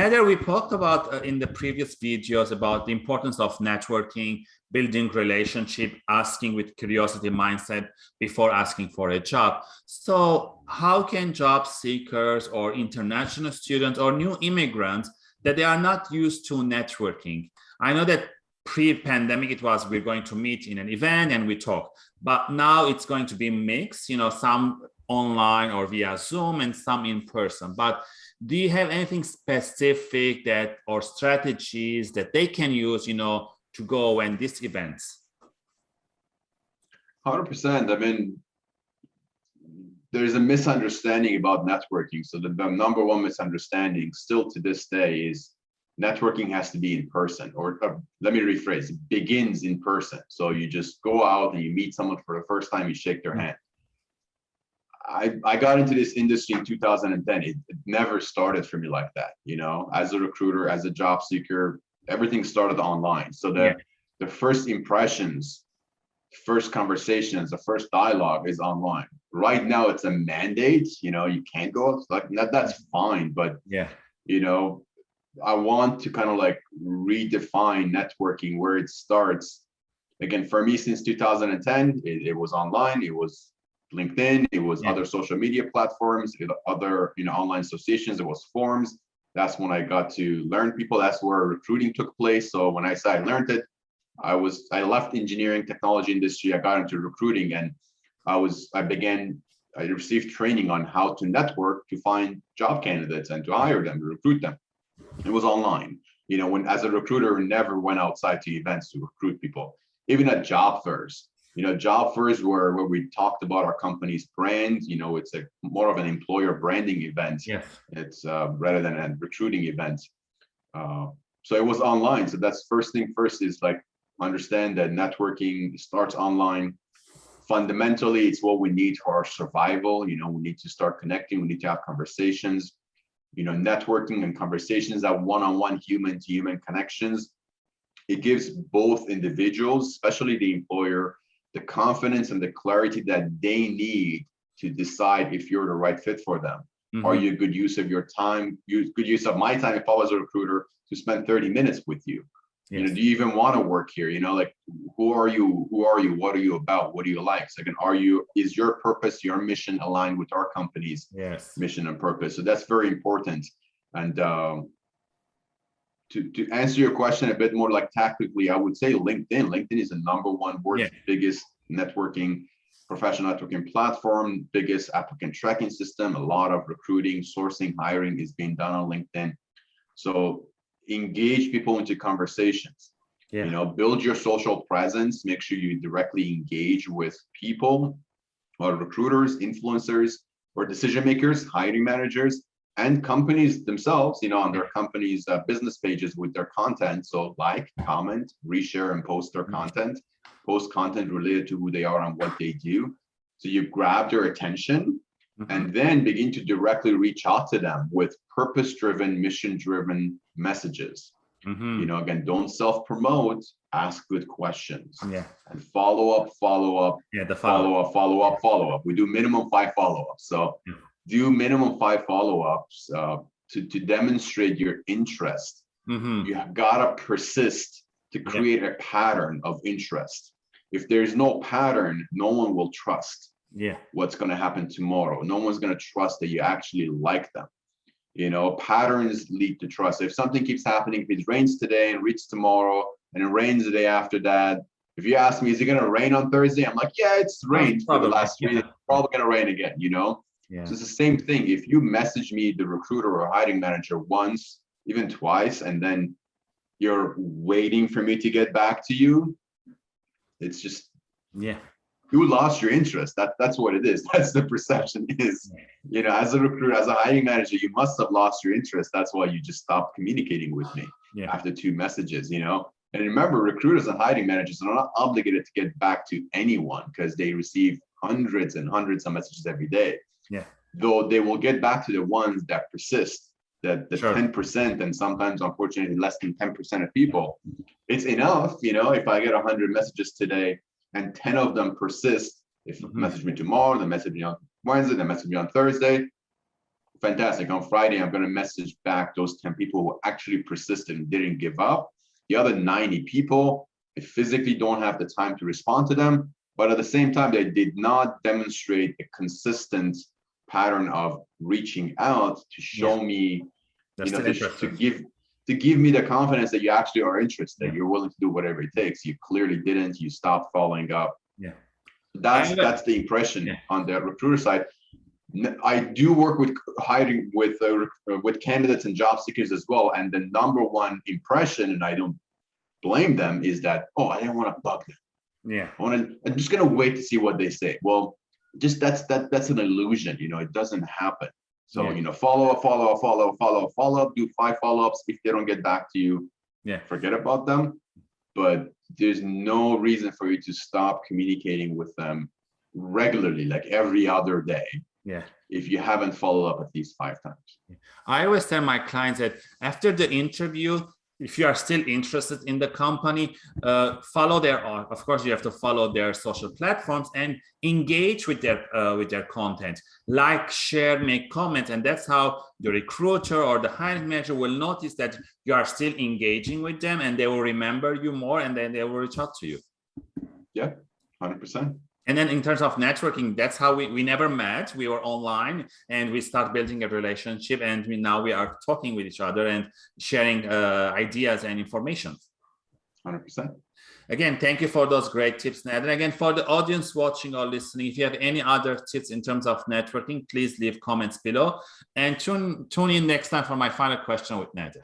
Nader, we talked about uh, in the previous videos about the importance of networking, building relationship, asking with curiosity mindset before asking for a job. So how can job seekers or international students or new immigrants that they are not used to networking? I know that pre-pandemic it was we're going to meet in an event and we talk, but now it's going to be mixed, you know, some online or via Zoom and some in person. But do you have anything specific that or strategies that they can use, you know, to go and these events? 100%. I mean, there's a misunderstanding about networking. So the, the, number one misunderstanding still to this day is networking has to be in person or uh, let me rephrase it begins in person. So you just go out and you meet someone for the first time, you shake their mm. hand. I, I got into this industry in 2010. It, it, never started for me like that. You know, as a recruiter, as a job seeker, everything started online. So the, yeah. the first impressions, first conversations, the first dialogue is online. Right now it's a mandate, you know, you can't go like that, that's fine. But yeah, you know, I want to kind of like redefine networking where it starts. Again, for me, since 2010, it, it was online, it was LinkedIn, it was yeah. other social media platforms, other you know online associations, it was forums. That's when I got to learn people. That's where recruiting took place. So when I say I learned it, I was I left engineering technology industry. I got into recruiting, and I was I began I received training on how to network to find job candidates and to hire them, to recruit them. It was online. You know, when as a recruiter, never went outside to events to recruit people. Even at job fairs, you know, job fairs were where we talked about our company's brand. You know, it's a more of an employer branding event. Yes. It's uh, rather than a recruiting event. Uh, so it was online. So that's first thing first is like understand that networking starts online. Fundamentally, it's what we need for our survival. You know, we need to start connecting. We need to have conversations. You know, networking and conversations, that one-on-one human-to-human connections. It gives both individuals, especially the employer, the confidence and the clarity that they need to decide if you're the right fit for them. Mm -hmm. Are you a good use of your time? Use good use of my time if I was a recruiter to spend 30 minutes with you. Yes. You know, do you even want to work here? You know, like who are you? Who are you? What are you about? What do you like? Second, are you is your purpose, your mission aligned with our company's yes. mission and purpose? So that's very important. And um, to, to answer your question a bit more like tactically, I would say LinkedIn. LinkedIn is the number one world's yeah. biggest networking, professional networking platform, biggest applicant tracking system. A lot of recruiting, sourcing, hiring is being done on LinkedIn. So engage people into conversations. Yeah. You know, build your social presence. Make sure you directly engage with people, or recruiters, influencers, or decision makers, hiring managers, and companies themselves, you know, on their companies' uh, business pages with their content. So like, comment, reshare, and post their mm-hmm. content, post content related to who they are and what they do. So you grab their attention mm -hmm. and then begin to directly reach out to them with purpose-driven, mission-driven messages. Mm -hmm. You know, again, don't self-promote, ask good questions. Yeah. And follow up, follow up, yeah, the follow, follow up, follow up, follow up. We do minimum five follow-ups. So yeah do minimum five follow-ups uh, to, to demonstrate your interest. Mm -hmm. You have got to persist to create yeah. a pattern of interest. If there's no pattern, no one will trust yeah. what's going to happen tomorrow. No one's going to trust that you actually like them. You know, patterns lead to trust. If something keeps happening, if it rains today and reads tomorrow and it rains the day after that, if you ask me, is it going to rain on Thursday? I'm like, yeah, it's rained for the last three yeah. Probably going to rain again, you know? Yeah. So it's the same thing. If you message me, the recruiter or hiring manager once, even twice, and then you're waiting for me to get back to you, it's just yeah. You lost your interest. That that's what it is. That's the perception is. You know, as a recruiter, as a hiring manager, you must have lost your interest. That's why you just stopped communicating with me yeah. after two messages. You know, and remember, recruiters and hiring managers are not obligated to get back to anyone because they receive hundreds and hundreds of messages every day. Yeah. Though they will get back to the ones that persist, that the 10% and sometimes unfortunately less than 10% of people, it's enough, you know, if I get 100 messages today and 10 of them persist, if mm -hmm. message me tomorrow, then message me on Wednesday, then message me on Thursday, fantastic. On Friday, I'm going to message back those 10 people who actually persisted and didn't give up. The other 90 people, I physically don't have the time to respond to them, but at the same time, they did not demonstrate a consistent pattern of reaching out to show yeah. me, That's you know, to, to give to give me the confidence that you actually are interested, yeah. you're willing to do whatever it takes. You clearly didn't. You stopped following up. Yeah, that's that's the impression yeah. on the recruiter side. I do work with hiring with uh, with candidates and job seekers as well, and the number one impression, and I don't blame them, is that oh, I didn't want to bug them. Yeah, I want to. I'm just gonna wait to see what they say. Well, just that's that that's an illusion. You know, it doesn't happen. So yeah. you know, follow up, follow up, follow up, follow up, follow up. Do five follow ups. If they don't get back to you, yeah, forget about them. But there's no reason for you to stop communicating with them regularly, like every other day yeah if you haven't followed up at least five times i always tell my clients that after the interview if you are still interested in the company uh, follow their uh, of course you have to follow their social platforms and engage with their uh, with their content. Like share make comments and that's how the recruiter or the hiring manager will notice that you are still engaging with them and they will remember you more and then they will reach out to you. Yeah 100 percent and then in terms of networking, that's how we, we never met. We were online and we start building a relationship and we, now we are talking with each other and sharing uh, ideas and information. 100%. Again, thank you for those great tips, Ned. And again, for the audience watching or listening, if you have any other tips in terms of networking, please leave comments below and tune, tune in next time for my final question with Nader.